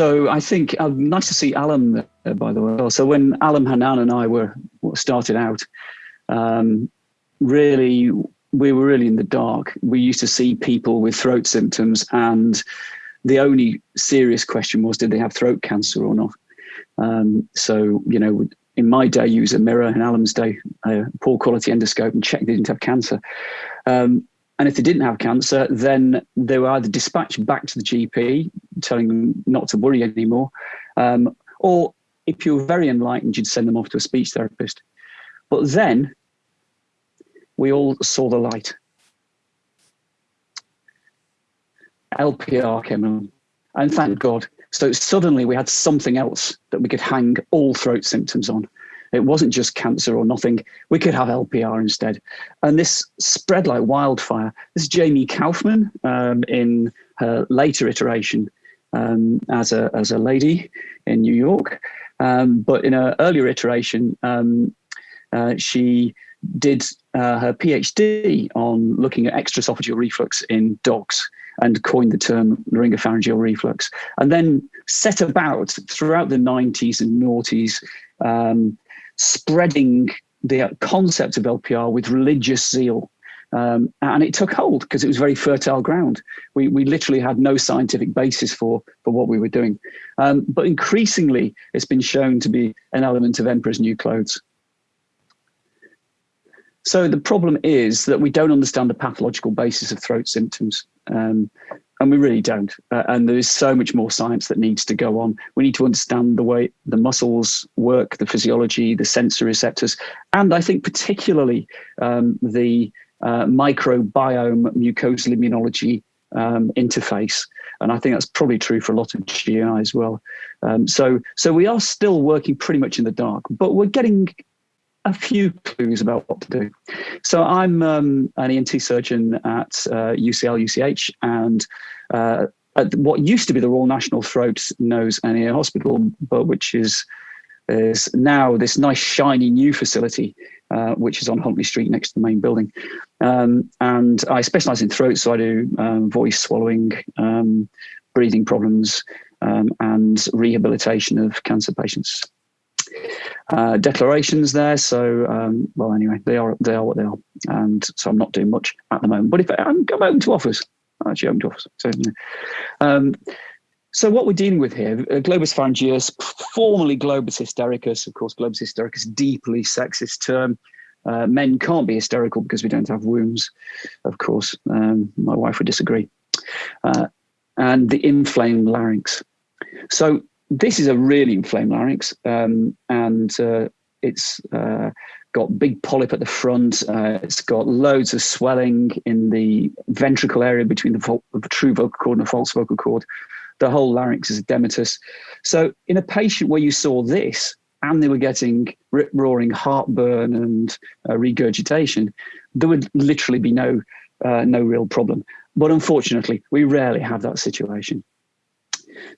so I think uh, nice to see Alan uh, by the way. So when Alan Hanan and I were started out, um, really we were really in the dark. We used to see people with throat symptoms, and the only serious question was, did they have throat cancer or not? Um, so you know, in my day, use a mirror, in Alan's day, a poor quality endoscope, and check they didn't have cancer. Um, and if they didn't have cancer, then they were either dispatched back to the GP, telling them not to worry anymore, um, or if you were very enlightened, you'd send them off to a speech therapist. But then we all saw the light. LPR came along, and thank God. So suddenly we had something else that we could hang all throat symptoms on. It wasn't just cancer or nothing. We could have LPR instead. And this spread like wildfire. This is Jamie Koufman um, in her later iteration um, as, a, as a lady in New York. Um, but in an earlier iteration, um, uh, she did uh, her PhD on looking at extraesophageal reflux in dogs and coined the term laryngopharyngeal reflux, and then set about throughout the 90s and noughties um, spreading the concept of LPR with religious zeal. Um, and it took hold because it was very fertile ground. We, we literally had no scientific basis for, for what we were doing. Um, but increasingly, it's been shown to be an element of Emperor's New Clothes. So the problem is that we don't understand the pathological basis of throat symptoms. Um, and we really don't. Uh, and there is so much more science that needs to go on. We need to understand the way the muscles work, the physiology, the sensory receptors, and I think particularly um, the uh, microbiome mucosal immunology um, interface. And I think that's probably true for a lot of GI as well. Um, so, so we are still working pretty much in the dark, but we're getting a few clues about what to do. So I'm um, an ENT surgeon at uh, UCL, UCH, and uh, at what used to be the Royal National Throat, Nose and Ear Hospital, but which is is now this nice shiny new facility, uh, which is on Huntley Street next to the main building. Um, and I specialize in throat, so I do um, voice, swallowing, um, breathing problems, um, and rehabilitation of cancer patients uh, declarations there. So, um, well, anyway, they are they are what they are, and so I'm not doing much at the moment. But if I'm, I'm to offers, I'm to offers. So, um, so what we're dealing with here, uh, globus pharyngeus, formerly globus hystericus. Of course, globus hystericus, deeply sexist term. Uh, men can't be hysterical because we don't have wombs. Of course, um, my wife would disagree. Uh, and the inflamed larynx. So this is a really inflamed larynx, um, and uh, it's uh, got big polyp at the front. Uh, it's got loads of swelling in the ventricle area between the, the, true vocal cord and the false vocal cord. The whole larynx is edematous. So in a patient where you saw this and they were getting rip-roaring heartburn and uh, regurgitation, there would literally be no, uh, no real problem. But unfortunately, we rarely have that situation.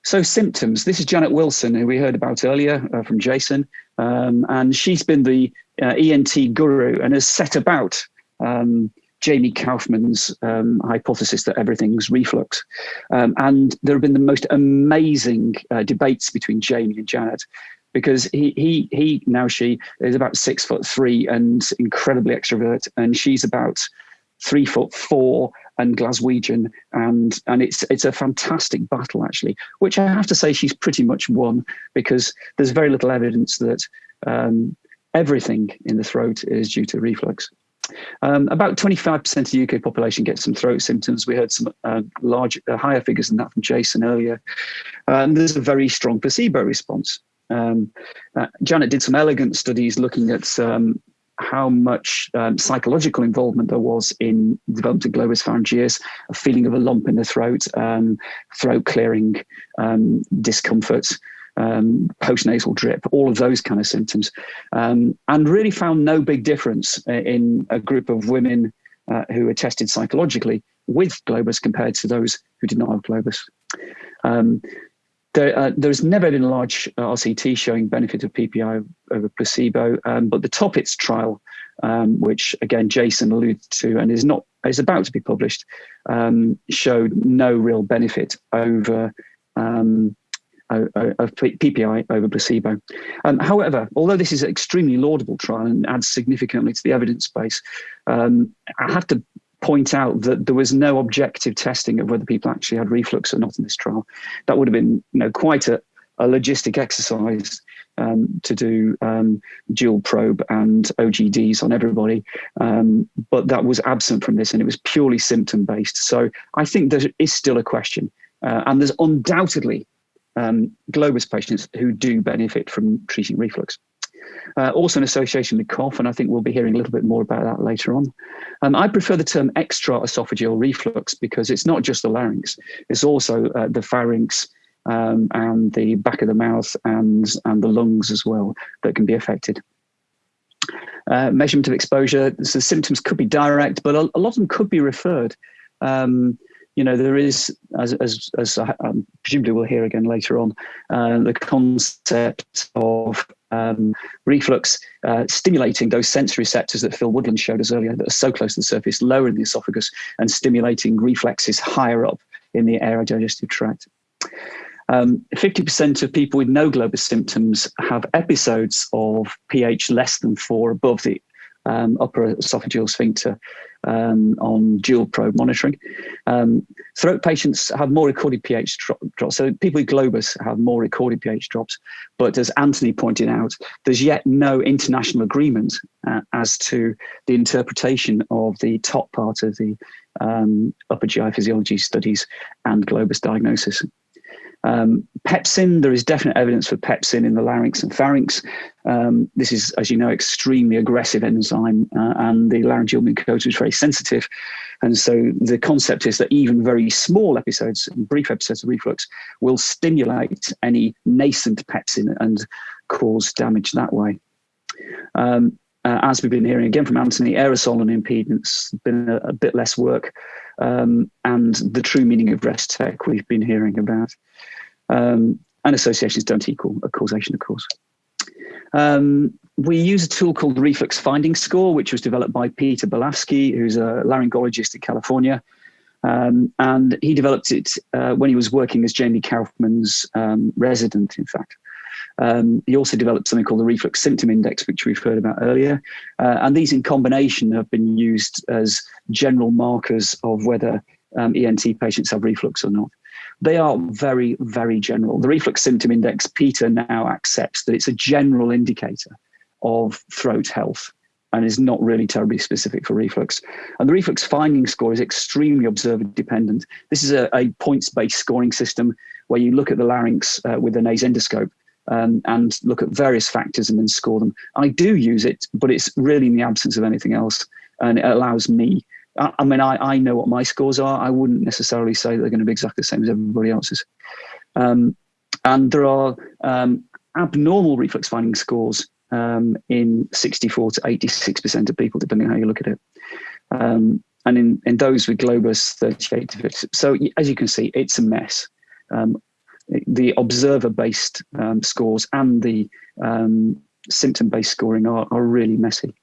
So symptoms, this is Janet Wilson, who we heard about earlier uh, from Jason, um, and she's been the uh, ENT guru and has set about um, Jamie Koufman's um, hypothesis that everything's reflux. Um, and there have been the most amazing uh, debates between Jamie and Janet because he, he, he, now she is about six foot three and incredibly extrovert, and she's about three foot four and Glaswegian, and and it's it's a fantastic battle actually, which I have to say she's pretty much won because there's very little evidence that um, everything in the throat is due to reflux. Um, about 25% of the UK population gets some throat symptoms. We heard some uh, large, uh, higher figures than that from Jason earlier. And there's a very strong placebo response. Um, uh, Janet did some elegant studies looking at um, how much um, psychological involvement there was in development of globus pharyngeus, a feeling of a lump in the throat, um, throat clearing, um, discomfort, um, postnasal drip, all of those kind of symptoms, um, and really found no big difference in a group of women uh, who were tested psychologically with globus compared to those who did not have globus. There, uh, there's never been a large uh, RCT showing benefit of PPI over placebo, um, but the TOPPITS trial, um, which again Jason alluded to and is not is about to be published, um, showed no real benefit over um, of PPI over placebo. Um, however, although this is an extremely laudable trial and adds significantly to the evidence base, um, I have to point out that there was no objective testing of whether people actually had reflux or not in this trial. That would have been you know, quite a, a logistic exercise um, to do um, dual probe and OGDs on everybody, um, but that was absent from this and it was purely symptom based. So I think there is still a question. Uh, and there's undoubtedly um, Globus patients who do benefit from treating reflux. Uh, also an association with cough, and I think we'll be hearing a little bit more about that later on. Um, I prefer the term extra-esophageal reflux because it's not just the larynx, it's also uh, the pharynx um, and the back of the mouth and, and the lungs as well that can be affected. Uh, measurement of exposure, so symptoms could be direct, but a, a lot of them could be referred. Um, you know, there is, as, as, as um, presumably we'll hear again later on, uh, the concept of um, reflux uh, stimulating those sensory receptors that Phil Woodland showed us earlier that are so close to the surface, lower in the esophagus, and stimulating reflexes higher up in the aerodigestive tract. 50% um, of people with no globus symptoms have episodes of pH less than four above the um, upper esophageal sphincter um, on dual probe monitoring. Um, throat patients have more recorded pH drops. So people with globus have more recorded pH drops. But as Anthony pointed out, there's yet no international agreement uh, as to the interpretation of the top part of the um, upper GI physiology studies and globus diagnosis. Um, pepsin, there is definite evidence for pepsin in the larynx and pharynx. Um, this is, as you know, extremely aggressive enzyme uh, and the laryngeal mucosa is very sensitive. And so the concept is that even very small episodes, brief episodes of reflux will stimulate any nascent pepsin and cause damage that way. Um, uh, as we've been hearing again from Anthony, aerosol and impedance been a, a bit less work, um, and the true meaning of Restech we've been hearing about. Um, and associations don't equal a causation, of course. Um, we use a tool called the Reflux Finding Score, which was developed by Peter Belafsky, who's a laryngologist in California. Um, and he developed it uh, when he was working as Jamie Koufman's um, resident, in fact. Um, he also developed something called the Reflux Symptom Index, which we've heard about earlier. Uh, and these in combination have been used as general markers of whether um, ENT patients have reflux or not. They are very, very general. The reflux symptom index, Peter now accepts that it's a general indicator of throat health and is not really terribly specific for reflux. And the reflux finding score is extremely observer dependent. This is a, a points-based scoring system where you look at the larynx uh, with an nasendoscope um, and look at various factors and then score them. I do use it, but it's really in the absence of anything else. And it allows me I, I mean, I, I know what my scores are. I wouldn't necessarily say they're going to be exactly the same as everybody else's. Um, and there are um, abnormal reflux finding scores um, in 64 to 86% of people, depending on how you look at it. Um, and in, in those with Globus, 38 to 50. So as you can see, it's a mess. Um, the observer-based um, scores and the symptom-based scoring are, are really messy.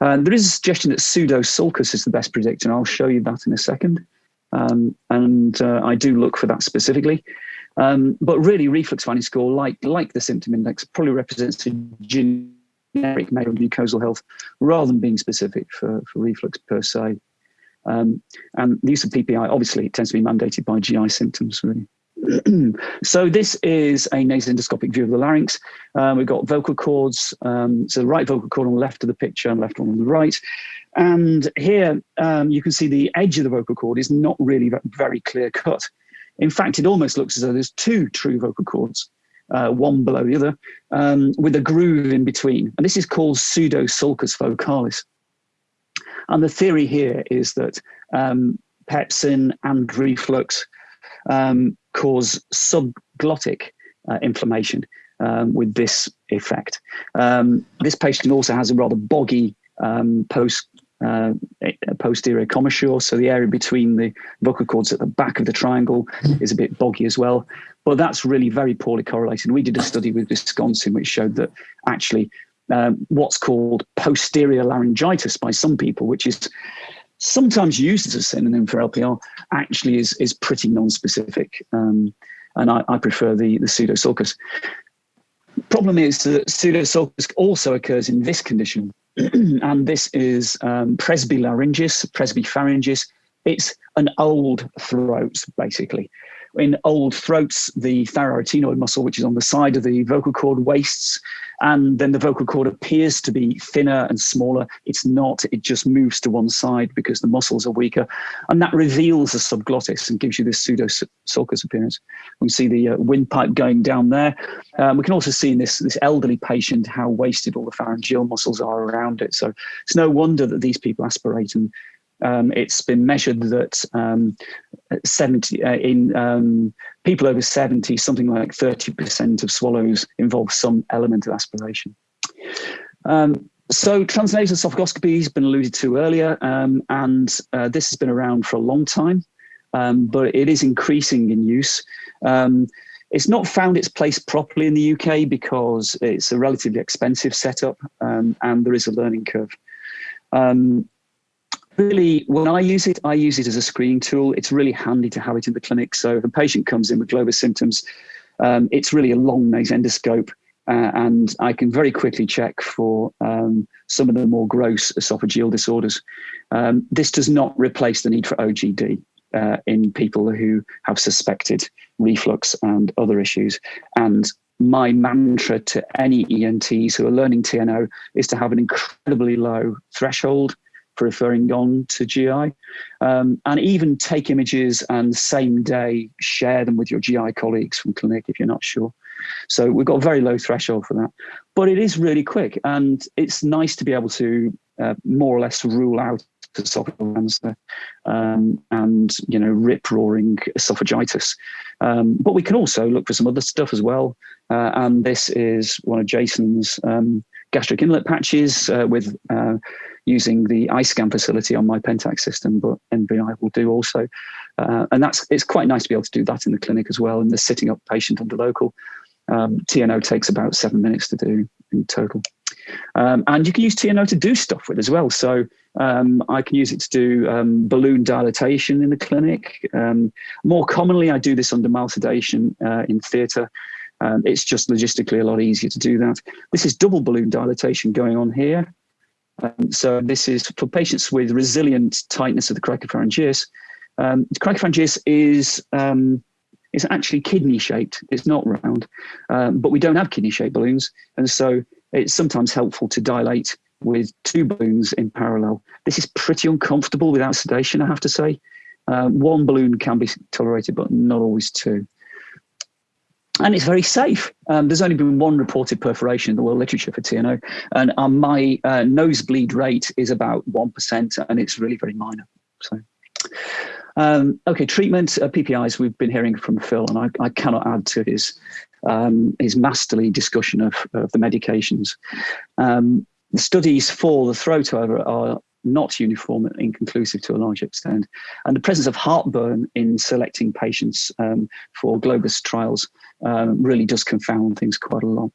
Uh, there is a suggestion that pseudo sulcus is the best predictor, and I'll show you that in a second. Um, and uh, I do look for that specifically. Um, but really, reflux finding score, like, like the symptom index, probably represents a generic measure of mucosal health rather than being specific for, for reflux per se. Um, and the use of PPI obviously tends to be mandated by GI symptoms, really. so this is a nasendoscopic view of the larynx. Um, we've got vocal cords, um, so the right vocal cord on the left of the picture and left one on the right. And here um, you can see the edge of the vocal cord is not really very clear cut. In fact, it almost looks as though there's two true vocal cords, uh, one below the other, um, with a groove in between. And this is called pseudo-sulcus vocalis. And the theory here is that um, pepsin and reflux um, cause subglottic uh, inflammation um, with this effect. Um, this patient also has a rather boggy um, post uh, posterior commissure, so the area between the vocal cords at the back of the triangle is a bit boggy as well. But that's really very poorly correlated. We did a study with Wisconsin which showed that actually um, what's called posterior laryngitis by some people, which is sometimes used as a synonym for LPR, actually is, is pretty non-specific. Um, and I, I prefer the, the pseudosulcus. Problem is that pseudosulcus also occurs in this condition, and this is um, presbylaryngis, presbypharyngis. It's an old throat, basically in old throats, the thyroarytenoid muscle, which is on the side of the vocal cord, wastes, and then the vocal cord appears to be thinner and smaller. It's not, it just moves to one side because the muscles are weaker. And that reveals the subglottis and gives you this pseudo sulcus appearance. We see the uh, windpipe going down there. Um, we can also see in this, this elderly patient how wasted all the pharyngeal muscles are around it. So it's no wonder that these people aspirate and um, it's been measured that um, 70 uh, in um, people over 70, something like 30% of swallows involve some element of aspiration. Um, so transnasal esophagoscopy has been alluded to earlier, um, and uh, this has been around for a long time, um, but it is increasing in use. it's not found its place properly in the UK because it's a relatively expensive setup and there is a learning curve. Um, really, when I use it, I use it as a screening tool. It's really handy to have it in the clinic. So if a patient comes in with Globus symptoms, um, it's really a long nose endoscope. Uh, and I can very quickly check for um, some of the more gross esophageal disorders. Um, this does not replace the need for OGD uh, in people who have suspected reflux and other issues. And my mantra to any ENTs who are learning TNO is to have an incredibly low threshold referring on to GI. Um, and even take images and same day share them with your GI colleagues from clinic if you're not sure. So we've got a very low threshold for that. But it is really quick and it's nice to be able to uh, more or less rule out esophageal um, and you know rip roaring esophagitis. Um, but we can also look for some other stuff as well. Uh, and this is one of Jason's um, gastric inlet patches uh, with uh, using the iScan facility on my Pentax system, but NBI will do also. Uh, and that's it's quite nice to be able to do that in the clinic as well. And the sitting up patient under local. Um, TNO takes about seven minutes to do in total. Um, and you can use TNO to do stuff with as well. So um, I can use it to do um, balloon dilatation in the clinic. Um, more commonly, I do this under mild sedation uh, in theatre. Um, it's just logistically a lot easier to do that. This is double balloon dilatation going on here. Um, so this is for patients with resilient tightness of the cricopharyngeus. Um, cricopharyngeus is um, is actually kidney shaped. It's not round, um, but we don't have kidney shaped balloons, and so it's sometimes helpful to dilate with two balloons in parallel. This is pretty uncomfortable without sedation, I have to say. Uh, one balloon can be tolerated, but not always two and it's very safe. Um, there's only been one reported perforation in the world literature for TNO, and um, my uh, nosebleed rate is about 1%, and it's really very minor. So, um, okay, treatment, uh, PPIs, we've been hearing from Phil, and I, I cannot add to his, um, his masterly discussion of, of the medications. Um, the studies for the throat, however, are not uniform and inconclusive to a large extent. And the presence of heartburn in selecting patients um, for Globus trials um, really does confound things quite a lot.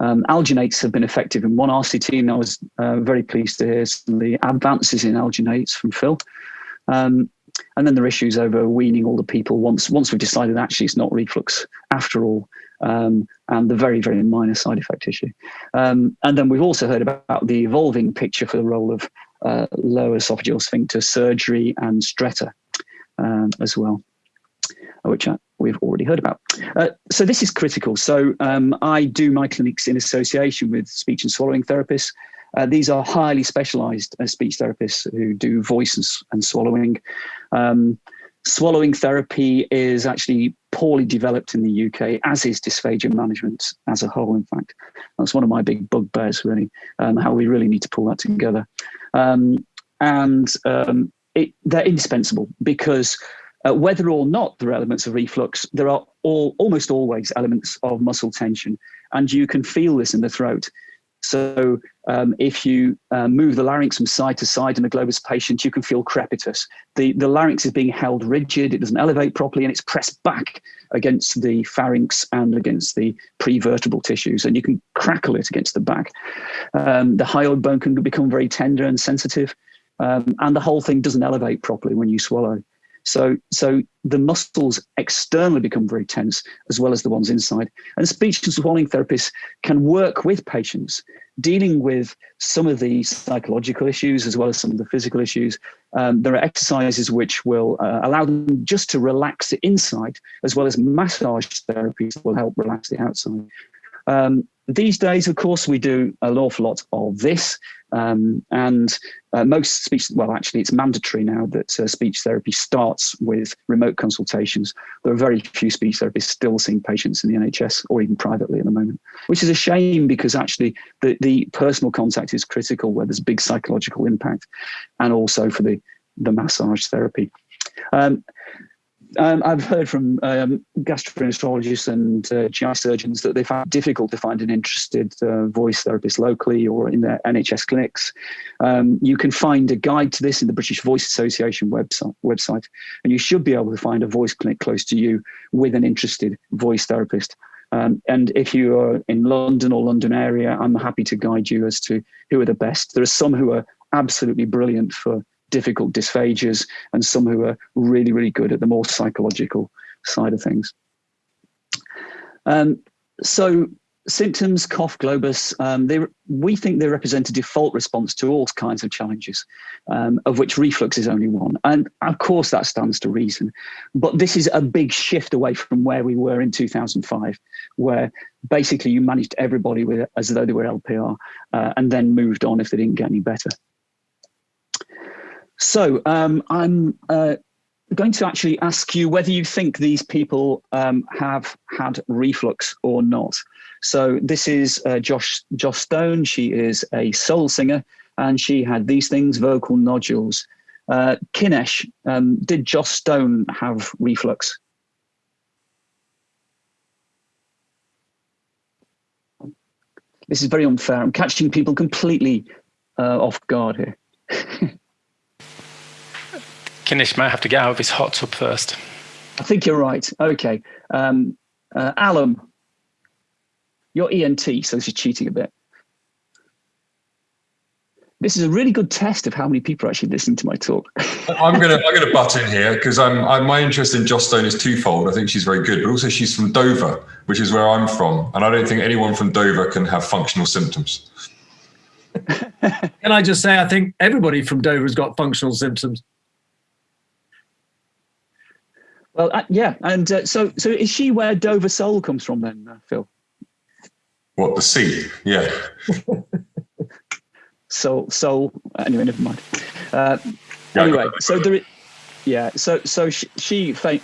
Um, alginates have been effective in one RCT, and I was uh, very pleased to hear some of the advances in alginates from Phil. Um, and then there are issues over weaning all the people once once we've decided actually it's not reflux after all, um, and the very, very minor side effect issue. Um, and then we've also heard about the evolving picture for the role of uh, lower esophageal sphincter surgery and stretta um, as well, which I, we've already heard about. Uh, so this is critical. So um, I do my clinics in association with speech and swallowing therapists. Uh, these are highly specialized uh, speech therapists who do voice and, and swallowing. Um, swallowing therapy is actually poorly developed in the UK, as is dysphagia management as a whole, in fact. That's one of my big bugbears, really, um, how we really need to pull that together. Um, and um, it, they're indispensable because uh, whether or not there are elements of reflux, there are all, almost always elements of muscle tension, and you can feel this in the throat. So um, if you uh, move the larynx from side to side in a globus patient, you can feel crepitus. The, the larynx is being held rigid, it doesn't elevate properly, and it's pressed back against the pharynx and against the prevertebral tissues, and you can crackle it against the back. Um, the hyoid bone can become very tender and sensitive, um, and the whole thing doesn't elevate properly when you swallow. So, so the muscles externally become very tense as well as the ones inside. And speech and swallowing therapists can work with patients dealing with some of the psychological issues as well as some of the physical issues. Um, there are exercises which will uh, allow them just to relax the inside as well as massage therapies will help relax the outside. Um, these days, of course, we do an awful lot of this. Um, and uh, most speech, well, actually, it's mandatory now that uh, speech therapy starts with remote consultations. There are very few speech therapists still seeing patients in the NHS or even privately at the moment, which is a shame because actually the, the personal contact is critical where there's big psychological impact and also for the, the massage therapy. Um, um, I've heard from um, gastroenterologists and uh, GI surgeons that they find difficult to find an interested uh, voice therapist locally or in their NHS clinics. Um, you can find a guide to this in the British Voice Association website, website, and you should be able to find a voice clinic close to you with an interested voice therapist. Um, and if you are in London or London area, I'm happy to guide you as to who are the best. There are some who are absolutely brilliant for difficult dysphagias and some who are really, really good at the more psychological side of things. Um, so symptoms, cough, globus, um, they, we think they represent a default response to all kinds of challenges, um, of which reflux is only one. And of course that stands to reason, but this is a big shift away from where we were in 2005, where basically you managed everybody with as though they were LPR uh, and then moved on if they didn't get any better. So um, I'm uh, going to actually ask you whether you think these people um, have had reflux or not. So this is uh, Joss, Joss Stone. She is a soul singer and she had these things, vocal nodules. Uh, Kinesh, um, did Joss Stone have reflux? This is very unfair. I'm catching people completely uh, off guard here. Kinish might have to get out of his hot tub first. I think you're right. Okay. Um, uh, Alan, you're ENT, so this is cheating a bit. This is a really good test of how many people are actually listening to my talk. I'm gonna I'm gonna butt in here because I'm, I'm, my interest in Joss Stone is twofold. I think she's very good, but also she's from Dover, which is where I'm from, and I don't think anyone from Dover can have functional symptoms. can I just say I think everybody from Dover has got functional symptoms. Well, uh, yeah, and uh, so so is she where Dover Soul comes from then, uh, Phil? What the sea? Yeah. soul, soul. Anyway, never mind. Uh, anyway, so there. Yeah, so so she, she fam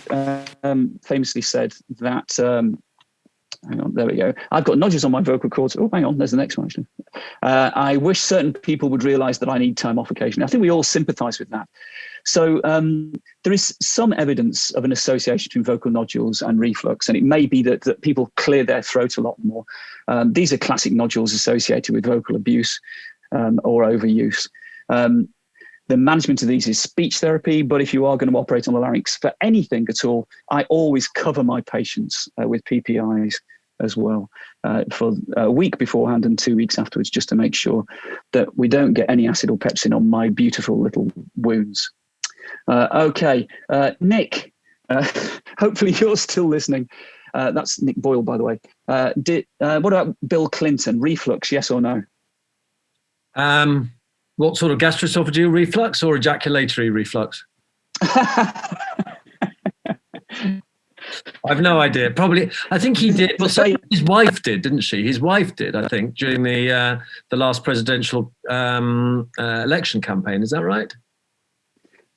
um, famously said that. Um, hang on, there we go. I've got nodules on my vocal cords. Oh, hang on, there's the next one. Actually. Uh, I wish certain people would realise that I need time off occasionally. I think we all sympathise with that. So um, there is some evidence of an association between vocal nodules and reflux, and it may be that, that people clear their throat a lot more. Um, these are classic nodules associated with vocal abuse um, or overuse. Um, the management of these is speech therapy, but if you are going to operate on the larynx for anything at all, I always cover my patients uh, with PPIs as well uh, for a week beforehand and two weeks afterwards, just to make sure that we don't get any acid or pepsin on my beautiful little wounds. Uh, okay, uh, Nick, uh, hopefully you're still listening. Uh, that's Nick Boyle, by the way. Uh, did, uh, what about Bill Clinton? Reflux, yes or no? Um, what sort of gastroesophageal reflux or ejaculatory reflux? I've no idea. Probably, I think he did. Well, so his wife did, didn't she? His wife did, I think, during the uh, the last presidential um, uh, election campaign. Is that right?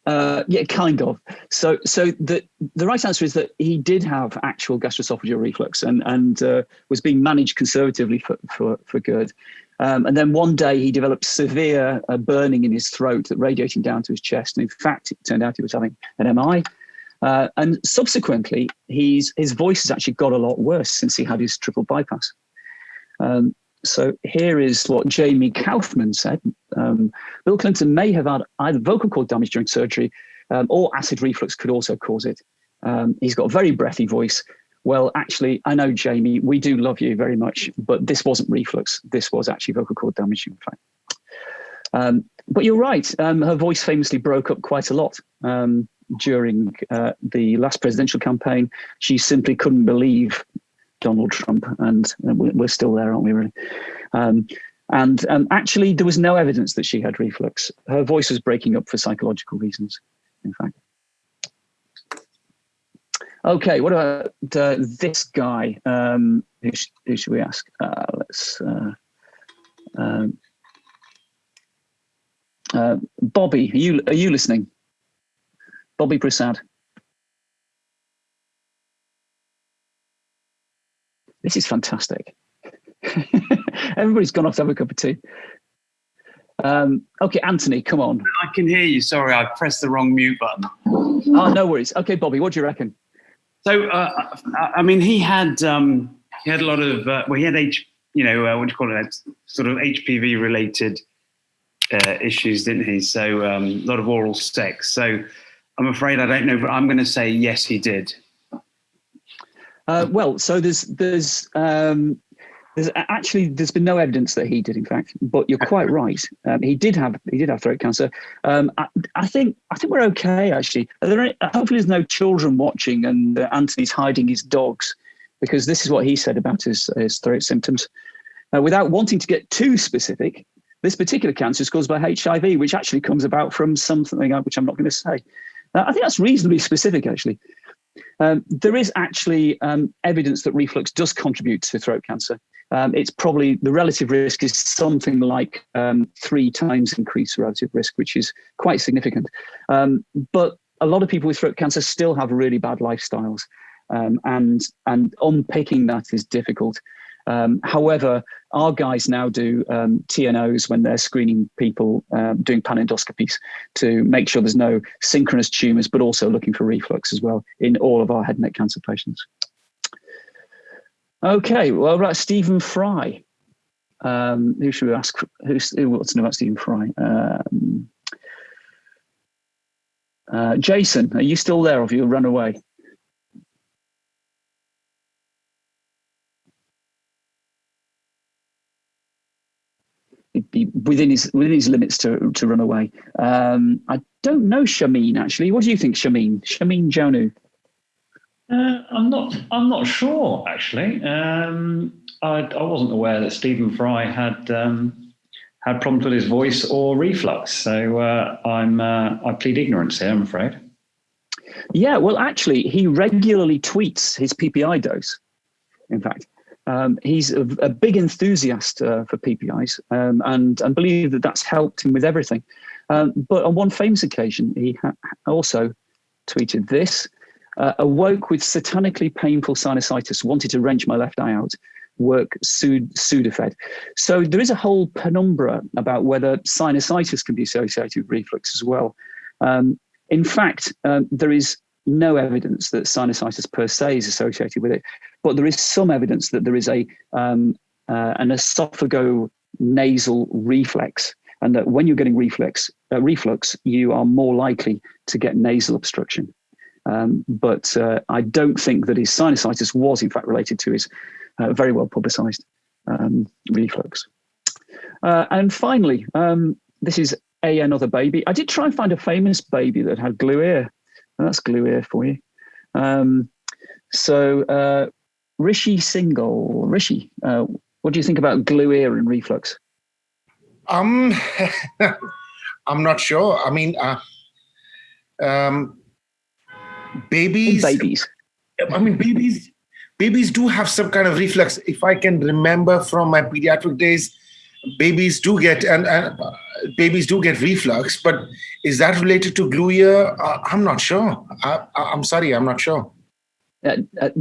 Uh, yeah, kind of. So, so the the right answer is that he did have actual gastroesophageal reflux and and uh, was being managed conservatively for for, for good. Um, and then one day he developed severe uh, burning in his throat that radiating down to his chest. And in fact, it turned out he was having an MI. Uh, and subsequently, he's, his voice has actually got a lot worse since he had his triple bypass. Um, so here is what Jamie Koufman said. Um, Bill Clinton may have had either vocal cord damage during surgery um, or acid reflux could also cause it. Um, he's got a very breathy voice. Well, actually, I know, Jamie, we do love you very much, but this wasn't reflux. This was actually vocal cord damage, in fact. Um, but you're right. Um, her voice famously broke up quite a lot. Um, during uh, the last presidential campaign. She simply couldn't believe Donald Trump, and we're still there, aren't we? Really. Um, and um, actually, there was no evidence that she had reflux. Her voice was breaking up for psychological reasons, in fact. Okay, what about uh, this guy? Um, who, sh who, should we ask? Uh, let's. Uh, um, uh, Bobby, are you are you listening? Bobby Prasad. This is fantastic. Everybody's gone off to have a cup of tea. Um, okay, Anthony, come on. I can hear you. Sorry, I pressed the wrong mute button. Oh, no worries. Okay, Bobby, what do you reckon? So, uh, I mean, he had um, he had a lot of uh, well, he had H, you know, uh, what do you call it? Sort of HPV related uh, issues, didn't he? So, um, a lot of oral sex. So, I'm afraid I don't know, but I'm going to say yes, he did. Uh, well, so there's there's um, there's actually there's been no evidence that he did, in fact. But you're quite right. Um, he did have he did have throat cancer. Um, I, I, think I think we're okay actually. There any, hopefully there's no children watching and uh, Anthony's hiding his dogs because this is what he said about his his throat symptoms. Uh, without wanting to get too specific, this particular cancer is caused by HIV, which actually comes about from something which I'm not going to say. Uh, I think that's reasonably specific actually. Um, there is actually um, evidence that reflux does contribute to throat cancer. Um, it's probably the relative risk is something like um, three times increased relative risk, which is quite significant. Um, but a lot of people with throat cancer still have really bad lifestyles, um, and and unpicking that is difficult. Um, however, our guys now do um, TNOs when they're screening people, um, doing panendoscopies to make sure there's no synchronous tumors, but also looking for reflux as well in all of our head and neck cancer patients. Okay, well, right, Stephen Fry. Um, who should we ask? Who's, who wants to know about Stephen Fry? Um, uh, Jason, are you still there or have you run away? Be within his within his limits to to run away. Um, I don't know Shamin actually. What do you think, Shamin? Shamin Jonu. Uh, I'm not. I'm not sure actually. Um, I, I, wasn't aware that Stephen Fry had um, had problems with his voice or reflux. So uh, I'm. Uh, I plead ignorance here. I'm afraid. Yeah. Well, actually, he regularly tweets his PPI dose. In fact, um, he's a, a, big enthusiast uh, for PPIs um, and and believe that that's helped him with everything. Um, but on one famous occasion, he also tweeted this. Uh, awoke with satanically painful sinusitis, wanted to wrench my left eye out, work sud Sudafed. So there is a whole penumbra about whether sinusitis can be associated with reflux as well. Um, in fact, um, there is no evidence that sinusitis per se is associated with it, but there is some evidence that there is a um, uh, an esophago nasal reflex, and that when you're getting reflex uh, reflux, you are more likely to get nasal obstruction. Um, but uh, I don't think that his sinusitis was in fact related to his uh, very well publicized um, reflux. Uh, and finally, um, this is a another baby. I did try and find a famous baby that had glue ear. That's glue ear for you. Um, so uh, Rishi Singhal, Rishi, uh, what do you think about glue ear and reflux? Um, I'm not sure. I mean, uh, um, babies babies i mean babies babies do have some kind of reflux if i can remember from my pediatric days babies do get and, and uh, babies do get reflux but is that related to glue ear uh, i'm not sure I, am sorry i'm not sure uh,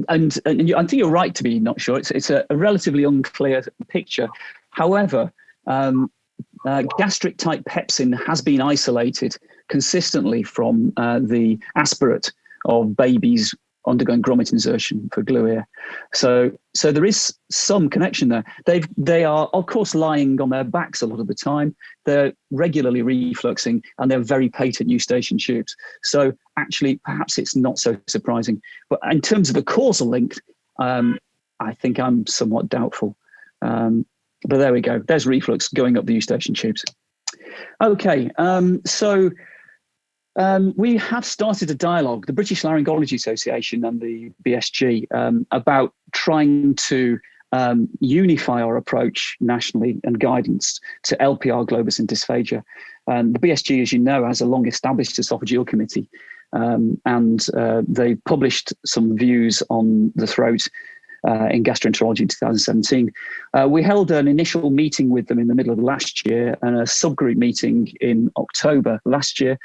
and, and you, I think you're right to be not sure. It's, it's a, a relatively unclear picture. However, um, uh, gastric type pepsin has been isolated consistently from uh, the aspirate of babies undergoing grommet insertion for glue ear. So, so there is some connection there. They've, they are, of course, lying on their backs a lot of the time. They're regularly refluxing and they're very patent eustachian tubes. So actually, perhaps it's not so surprising. But in terms of the causal link, um, I think I'm somewhat doubtful. Um, but there we go. There's reflux going up the eustachian tubes. Okay, um, so Um, we have started a dialogue, the British Laryngology Association and the BSG, um, about trying to um, unify our approach nationally and guidance to LPR globus and dysphagia. Um, the BSG, as you know, has a long established esophageal committee um, and uh, they published some views on the throat uh, in gastroenterology in 2017. Uh, we held an initial meeting with them in the middle of last year and a subgroup meeting in October last year.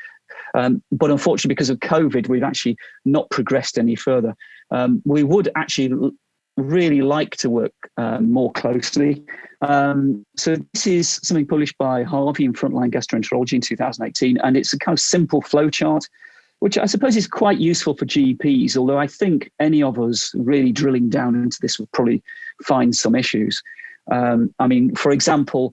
Um, but unfortunately, because of COVID, we've actually not progressed any further. Um, we would actually really like to work um, more closely. Um, so this is something published by Harvey in Frontline Gastroenterology in 2018, and it's a kind of simple flowchart, which I suppose is quite useful for GPs, although I think any of us really drilling down into this would probably find some issues. Um, I mean, for example,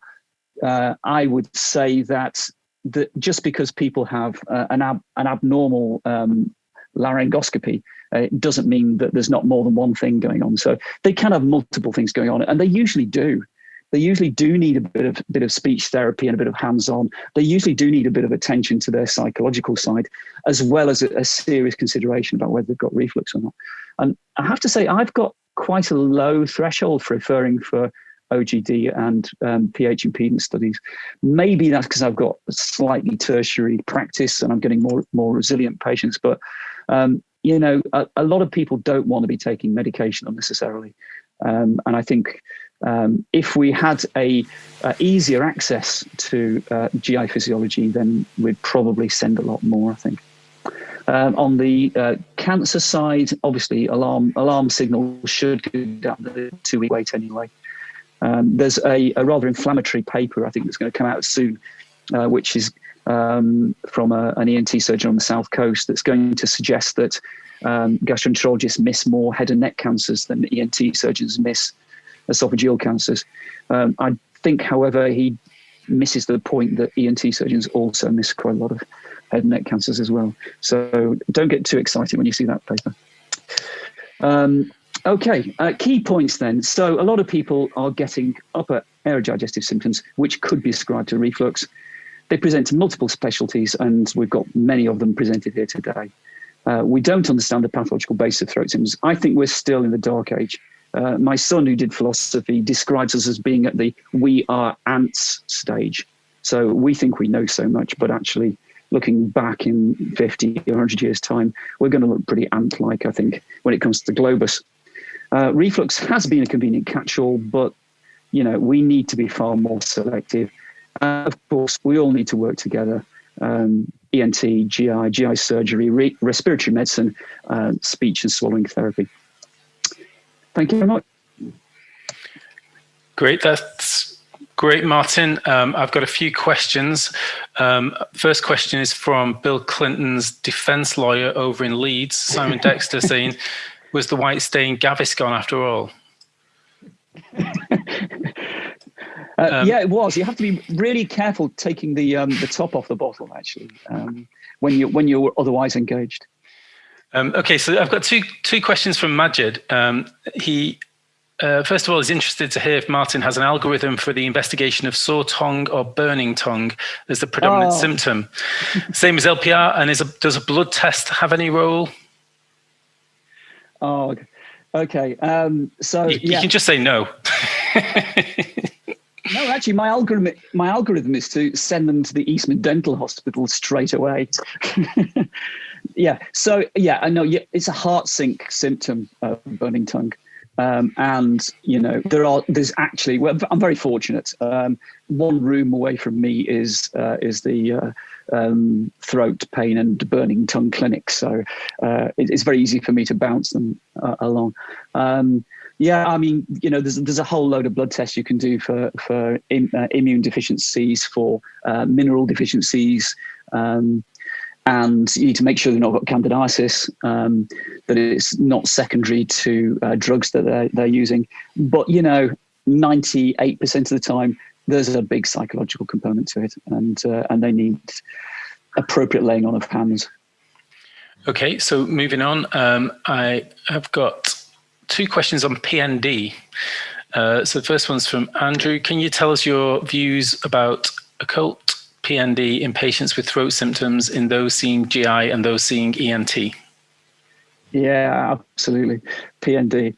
uh, I would say that that just because people have uh, an, ab an abnormal um, laryngoscopy, uh, it doesn't mean that there's not more than one thing going on. So they can have multiple things going on, and they usually do. They usually do need a bit of bit of speech therapy and a bit of hands-on. They usually do need a bit of attention to their psychological side, as well as a, a serious consideration about whether they've got reflux or not. And I have to say, I've got quite a low threshold for referring for OGD and um, pH impedance studies. Maybe that's because I've got slightly tertiary practice and I'm getting more more resilient patients. But um, you know, a, a, lot of people don't want to be taking medication unnecessarily, um, and I think um, if we had a, a easier access to uh, GI physiology, then we'd probably send a lot more. I think. Um, on the uh, cancer side, obviously, alarm alarm signals should go down the two-week wait anyway. Um, there's a, a, rather inflammatory paper, I think, that's going to come out soon, uh, which is um, from a, an ENT surgeon on the south coast that's going to suggest that um, gastroenterologists miss more head and neck cancers than ENT surgeons miss esophageal cancers. Um, I think, however, he misses the point that ENT surgeons also miss quite a lot of head and neck cancers as well. So don't get too excited when you see that paper. Um, Okay, uh, key points then. So a lot of people are getting upper aerodigestive symptoms, which could be ascribed to reflux. They present to multiple specialties, and we've got many of them presented here today. Uh, we don't understand the pathological basis of throat symptoms. I think we're still in the dark age. Uh, my son, who did philosophy, describes us as being at the we are ants stage. So we think we know so much, but actually, looking back in 50 or 100 years' time, we're going to look pretty ant like, I think, when it comes to the globus. Uh, reflux has been a convenient catch-all, but you know we need to be far more selective. Uh, of course, we all need to work together. Um, ENT, GI, GI surgery, re respiratory medicine, uh, speech and swallowing therapy. Thank you very much. Great, that's great, Martin. Um, I've got a few questions. Um, first question is from Bill Clinton's defense lawyer over in Leeds, Simon Dexter, saying, was the white stain Gaviscon after all? Uh, um, yeah, it was. You have to be really careful taking the um, the top off the bottle, actually, um, when you when you're otherwise engaged. Um, okay, so I've got two two questions from Majid. Um, he uh, first of all is interested to hear if Martin has an algorithm for the investigation of sore tongue or burning tongue as the predominant oh. symptom. Same as LPR, and is a, does a blood test have any role? Oh, okay. Um, so you, yeah. you can just say no. no, actually, my algorithm my algorithm is to send them to the Eastman Dental Hospital straight away. yeah. So yeah, I know. Yeah, it's a heart sink symptom of burning tongue. Um, and you know there are there's actually well, I'm very fortunate. Um, one room away from me is uh, is the uh, um, throat pain and burning tongue clinics. so uh, it, it's very easy for me to bounce them uh, along. Um, yeah, I mean, you know, there's there's a whole load of blood tests you can do for for uh, immune deficiencies, for uh, mineral deficiencies. Um, and you need to make sure they've not got candidiasis, um, that it's not secondary to uh, drugs that they're, they're using. But, you know, 98% of the time, there's a big psychological component to it, and, uh, and they need appropriate laying on of hands. Okay, so moving on, um, I have got two questions on PND. Uh, so the first one's from Andrew. Can you tell us your views about occult PND in patients with throat symptoms in those seeing GI and those seeing ENT? Yeah, absolutely. PND.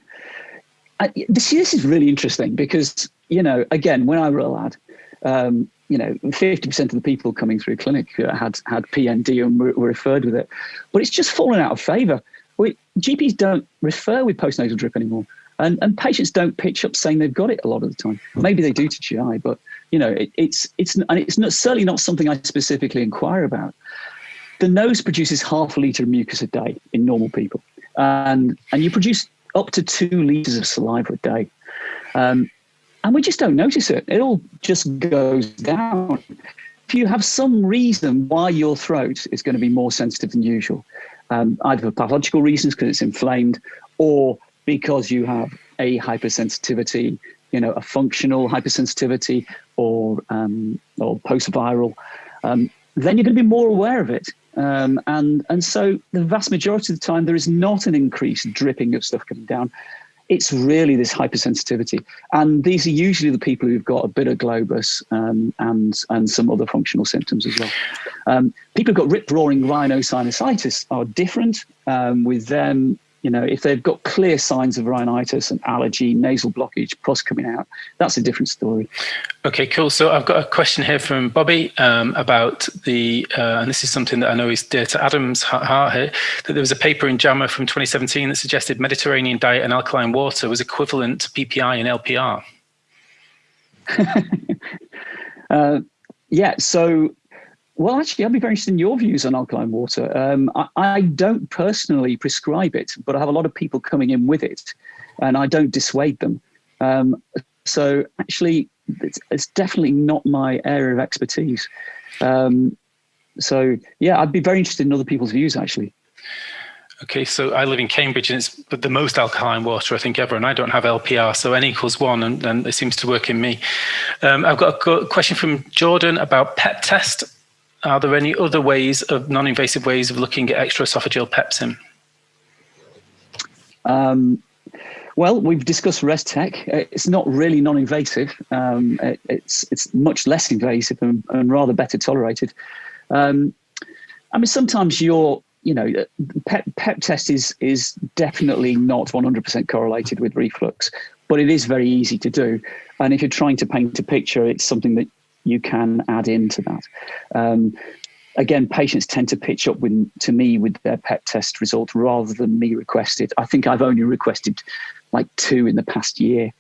I, this, this is really interesting because, you know, again, when I were a lad, um, you know, 50% of the people coming through clinic had, had PND and were, were referred with it. But it's just fallen out of favour. We, GPs don't refer with postnasal drip anymore. And, and patients don't pitch up saying they've got it a lot of the time. Maybe they do to GI, but you know, it, it's it's and it's not, certainly not something I specifically inquire about. The nose produces half a liter of mucus a day in normal people, and and you produce up to two liters of saliva a day, um, and we just don't notice it. It all just goes down. If you have some reason why your throat is going to be more sensitive than usual, um, either for pathological reasons because it's inflamed, or because you have a hypersensitivity, you know, a functional hypersensitivity or um, or post-viral, um, then you're going to be more aware of it. Um, and and so the vast majority of the time, there is not an increased dripping of stuff coming down. It's really this hypersensitivity, and these are usually the people who've got a bit of globus um, and and some other functional symptoms as well. Um, people who've got rip-roaring rhinosinusitis are different. Um, with them, you know, if they've got clear signs of rhinitis and allergy, nasal blockage, pus coming out, that's a different story. Okay, cool. So I've got a question here from Bobby um, about the, uh, and this is something that I know is dear to Adam's heart here, that there was a paper in JAMA from 2017 that suggested Mediterranean diet and alkaline water was equivalent to PPI and LPR. uh, yeah, so well, actually, I'd be very interested in your views on alkaline water. Um, I, I, don't personally prescribe it, but I have a lot of people coming in with it, and I don't dissuade them. Um, so actually, it's, it's, definitely not my area of expertise. Um, so yeah, I'd be very interested in other people's views actually. Okay, so I live in Cambridge and it's the most alkaline water I think ever, and I don't have LPR, so N equals one, and, and it seems to work in me. Um, I've got a question from Jordan about PEP test. Are there any other ways of non-invasive ways of looking at extraesophageal pepsin? Um, well, we've discussed Restech. It's not really non-invasive. Um, it, it's it's much less invasive and, and rather better tolerated. Um, I mean, sometimes you're, you know, PEP, PEP test is is definitely not 100% correlated with reflux, but it is very easy to do. And if you're trying to paint a picture, it's something that you can add into that. Um, again, patients tend to pitch up with, to me with their PEP test result rather than me requested. I think I've only requested like two in the past year.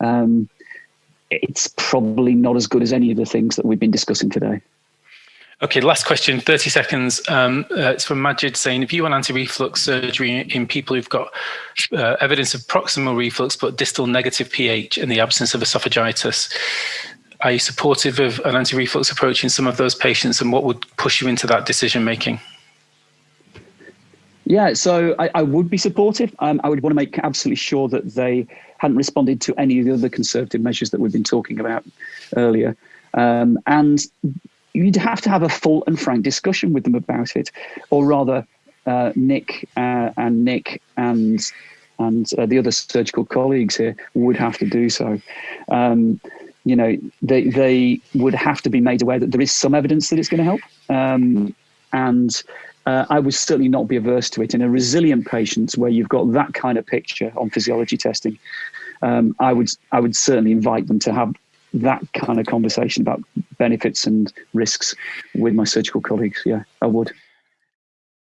Um, it's probably not as good as any of the things that we've been discussing today. Okay, last question, 30 seconds. Um, uh, it's from Majid saying, if you want anti-reflux surgery in people who've got uh, evidence of proximal reflux but distal negative pH in the absence of esophagitis, are you supportive of an anti-reflux approach in some of those patients and what would push you into that decision making? Yeah, so I, I would be supportive. Um, I would want to make absolutely sure that they hadn't responded to any of the other conservative measures that we've been talking about earlier. Um, and you'd have to have a full and frank discussion with them about it, or rather, uh, Nick uh, and Nick and and uh, the other surgical colleagues here would have to do so. Um, you know, they, they would have to be made aware that there is some evidence that it's going to help. Um, and uh, I would certainly not be averse to it in a resilient patient where you've got that kind of picture on physiology testing. Um, I would I would certainly invite them to have that kind of conversation about benefits and risks with my surgical colleagues. Yeah, I would.